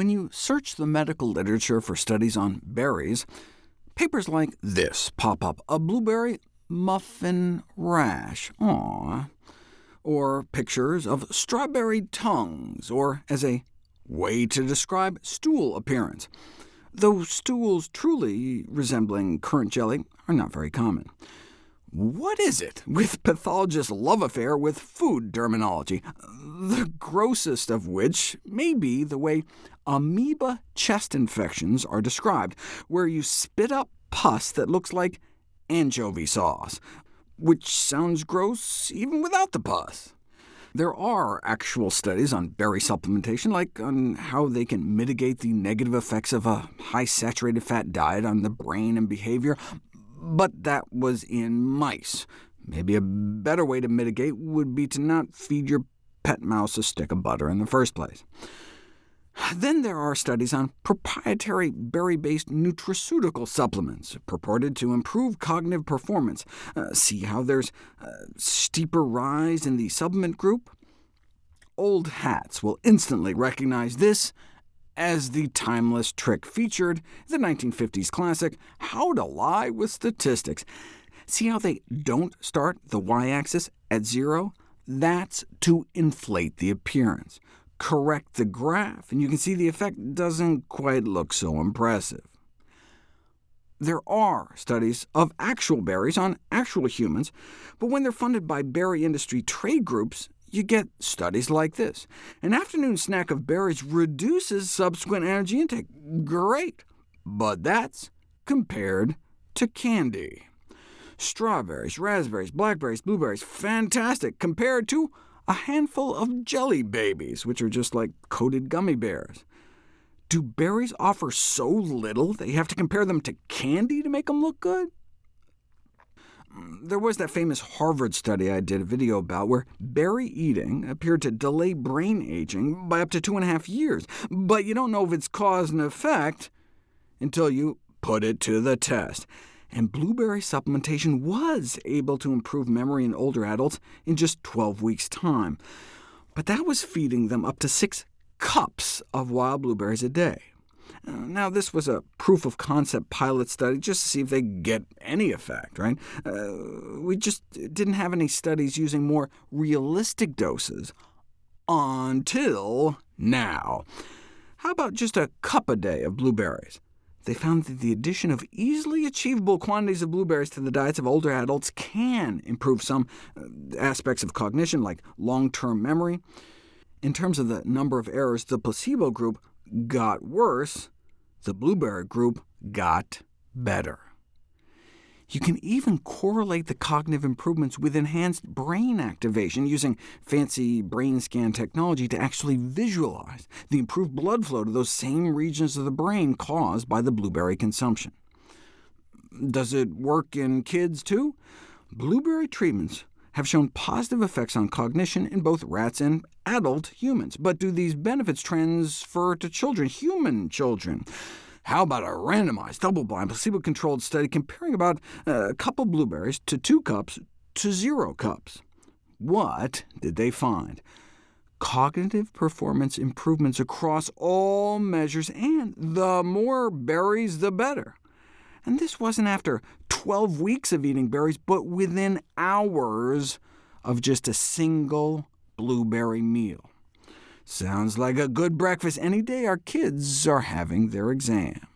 When you search the medical literature for studies on berries, papers like this pop up, a blueberry muffin rash, aww, or pictures of strawberry tongues, or as a way to describe stool appearance, though stools truly resembling currant jelly are not very common. What is it with pathologists' love affair with food terminology, the grossest of which may be the way amoeba chest infections are described, where you spit up pus that looks like anchovy sauce, which sounds gross even without the pus. There are actual studies on berry supplementation, like on how they can mitigate the negative effects of a high saturated fat diet on the brain and behavior, but that was in mice. Maybe a better way to mitigate would be to not feed your pet mouse a stick of butter in the first place. Then there are studies on proprietary berry-based nutraceutical supplements, purported to improve cognitive performance. Uh, see how there's a steeper rise in the supplement group? Old hats will instantly recognize this as the timeless trick featured the 1950s classic How to Lie with Statistics. See how they don't start the y-axis at zero? That's to inflate the appearance. Correct the graph, and you can see the effect doesn't quite look so impressive. There are studies of actual berries on actual humans, but when they're funded by berry industry trade groups, you get studies like this. An afternoon snack of berries reduces subsequent energy intake. Great, but that's compared to candy. Strawberries, raspberries, blackberries, blueberries, fantastic, compared to a handful of jelly babies, which are just like coated gummy bears. Do berries offer so little that you have to compare them to candy to make them look good? There was that famous Harvard study I did a video about, where berry eating appeared to delay brain aging by up to two and a half years, but you don't know if it's cause and effect until you put it to the test. And blueberry supplementation was able to improve memory in older adults in just 12 weeks' time. But that was feeding them up to six cups of wild blueberries a day. Uh, now, this was a proof-of-concept pilot study, just to see if they get any effect. Right? Uh, we just didn't have any studies using more realistic doses until now. How about just a cup a day of blueberries? They found that the addition of easily achievable quantities of blueberries to the diets of older adults can improve some uh, aspects of cognition, like long-term memory. In terms of the number of errors, the placebo group got worse, the blueberry group got better. You can even correlate the cognitive improvements with enhanced brain activation, using fancy brain scan technology to actually visualize the improved blood flow to those same regions of the brain caused by the blueberry consumption. Does it work in kids too? Blueberry treatments have shown positive effects on cognition in both rats and adult humans. But do these benefits transfer to children, human children? How about a randomized, double-blind, placebo-controlled study comparing about uh, a cup of blueberries to two cups to zero cups? What did they find? Cognitive performance improvements across all measures, and the more berries, the better. And this wasn't after 12 weeks of eating berries, but within hours of just a single blueberry meal. Sounds like a good breakfast any day our kids are having their exam.